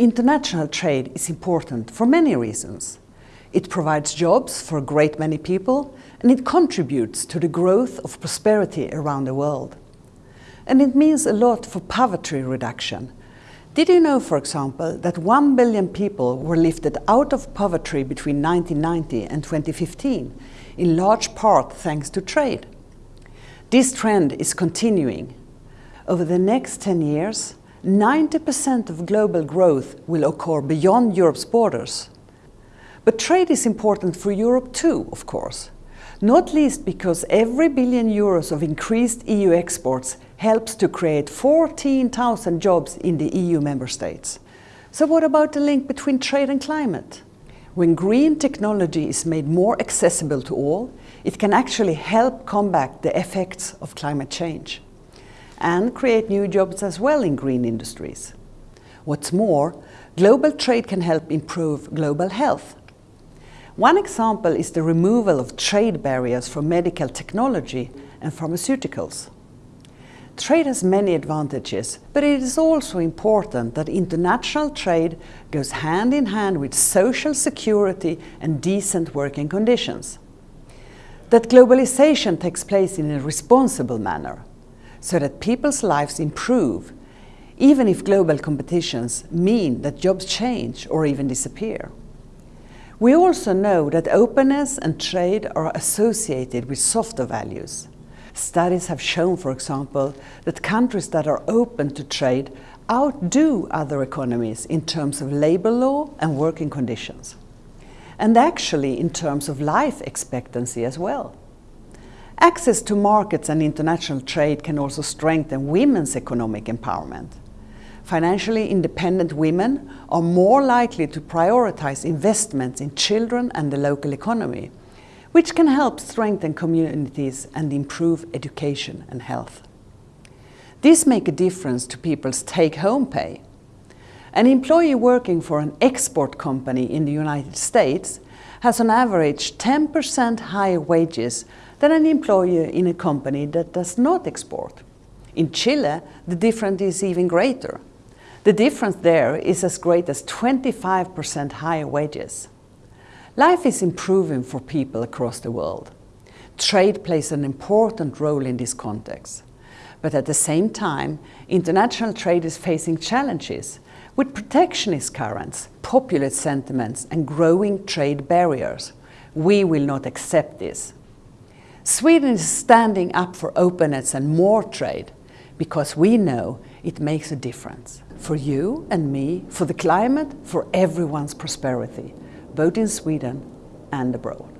International trade is important for many reasons. It provides jobs for a great many people and it contributes to the growth of prosperity around the world. And it means a lot for poverty reduction. Did you know, for example, that 1 billion people were lifted out of poverty between 1990 and 2015, in large part thanks to trade? This trend is continuing. Over the next 10 years, 90% of global growth will occur beyond Europe's borders. But trade is important for Europe too, of course. Not least because every billion euros of increased EU exports helps to create 14,000 jobs in the EU member states. So what about the link between trade and climate? When green technology is made more accessible to all, it can actually help combat the effects of climate change and create new jobs as well in green industries. What's more, global trade can help improve global health. One example is the removal of trade barriers for medical technology and pharmaceuticals. Trade has many advantages, but it is also important that international trade goes hand in hand with social security and decent working conditions. That globalization takes place in a responsible manner so that people's lives improve, even if global competitions mean that jobs change or even disappear. We also know that openness and trade are associated with softer values. Studies have shown, for example, that countries that are open to trade outdo other economies in terms of labor law and working conditions. And actually in terms of life expectancy as well. Access to markets and international trade can also strengthen women's economic empowerment. Financially independent women are more likely to prioritize investments in children and the local economy, which can help strengthen communities and improve education and health. This makes a difference to people's take-home pay. An employee working for an export company in the United States has on average 10% higher wages than an employee in a company that does not export. In Chile, the difference is even greater. The difference there is as great as 25% higher wages. Life is improving for people across the world. Trade plays an important role in this context. But at the same time, international trade is facing challenges with protectionist currents, populist sentiments and growing trade barriers. We will not accept this. Sweden is standing up for openness and more trade because we know it makes a difference for you and me, for the climate, for everyone's prosperity, both in Sweden and abroad.